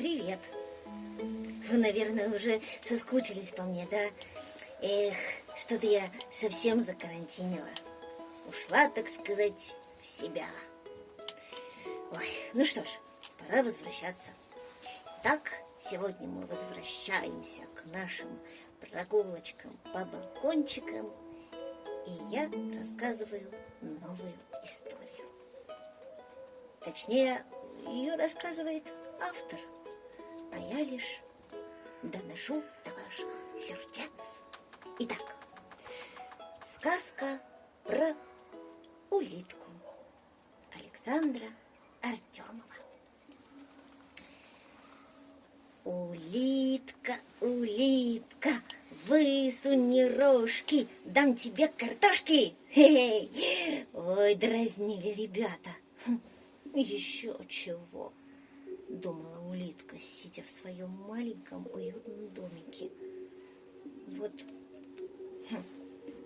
Привет. Вы, наверное, уже соскучились по мне, да? Эх, что-то я совсем закарантинила. Ушла, так сказать, в себя. Ой, ну что ж, пора возвращаться. Так, сегодня мы возвращаемся к нашим прогулочкам по балкончикам, и я рассказываю новую историю. Точнее, ее рассказывает автор, а я лишь доношу до ваших сердец. Итак, сказка про улитку Александра Артемова. Улитка, улитка, высуни рожки, дам тебе картошки. Хе-хей. Ой, дразнили ребята. Хм, еще чего, думала улитка, сидя в своем маленьком уютном домике. Вот, хм,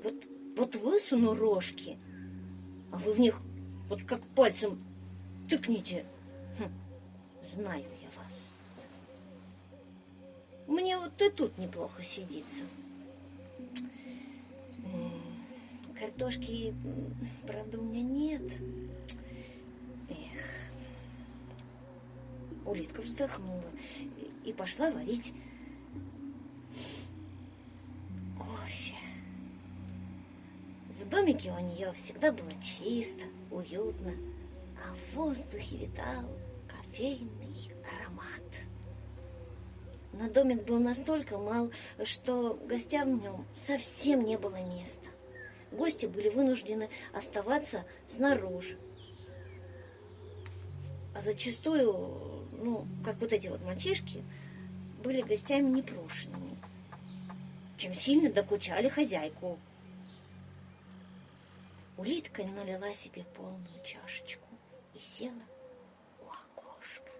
вот, вот высуну рожки, а вы в них вот как пальцем тыкните. Хм, знаю я вас. Мне вот и тут неплохо сидится. Картошки, правда, у меня нет. Улитка вздохнула и пошла варить кофе. В домике у нее всегда было чисто, уютно, а в воздухе витал кофейный аромат. Но домик был настолько мал, что гостям в нем совсем не было места. Гости были вынуждены оставаться снаружи. А зачастую, ну, как вот эти вот мальчишки, были гостями непрошенными, чем сильно докучали хозяйку. Улитка налила себе полную чашечку и села у окошка.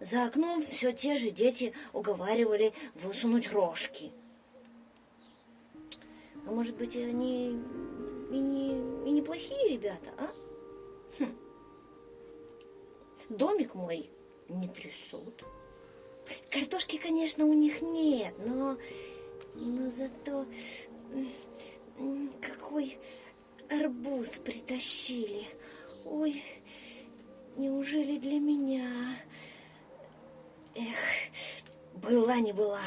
За окном все те же дети уговаривали высунуть рожки. А может быть, они и не, и не плохие ребята, а? Хм. Домик мой не трясут. Картошки, конечно, у них нет, но, но зато какой арбуз притащили. Ой, неужели для меня? Эх, была не была.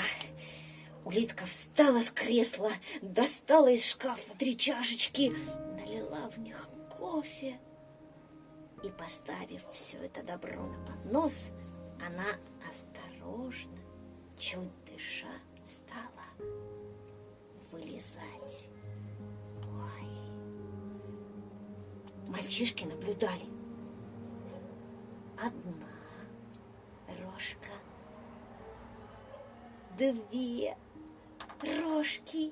Улитка встала с кресла, достала из шкафа три чашечки, налила в них кофе и, поставив все это добро на поднос, она осторожно, чуть дыша, стала вылезать. Ой. Мальчишки наблюдали. Одна рожка, две рожки,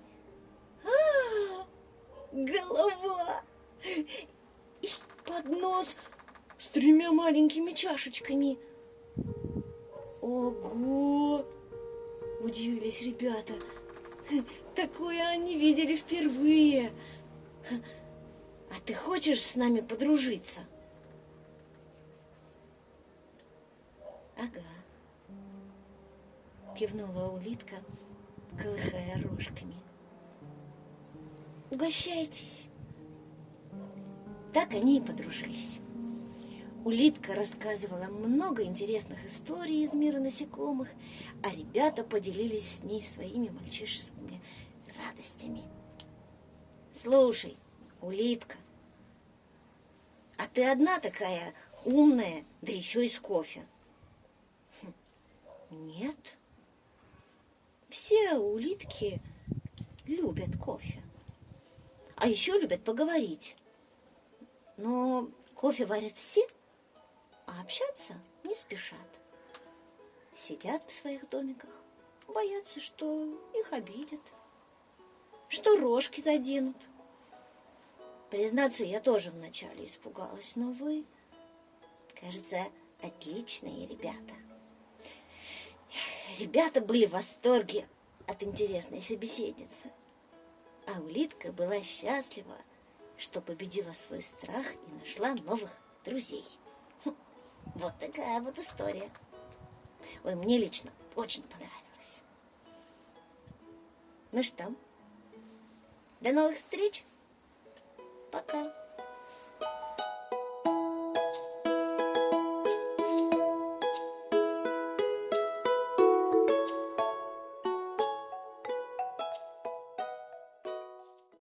а, голова и поднос тремя маленькими чашечками. Ого! Удивились ребята. Такое они видели впервые. А ты хочешь с нами подружиться? Ага. Кивнула улитка, колыхая рожками. Угощайтесь. Так они и подружились. Улитка рассказывала много интересных историй из мира насекомых, а ребята поделились с ней своими мальчишескими радостями. Слушай, улитка, а ты одна такая умная, да еще и с кофе? Хм, нет. Все улитки любят кофе. А еще любят поговорить. Но кофе варят все, а общаться не спешат. Сидят в своих домиках, боятся, что их обидят, что рожки заденут. Признаться, я тоже вначале испугалась, но вы, кажется, отличные ребята. Ребята были в восторге от интересной собеседницы. А улитка была счастлива, что победила свой страх и нашла новых друзей. Вот такая вот история. Ой, мне лично очень понравилось. Ну что, до новых встреч. Пока.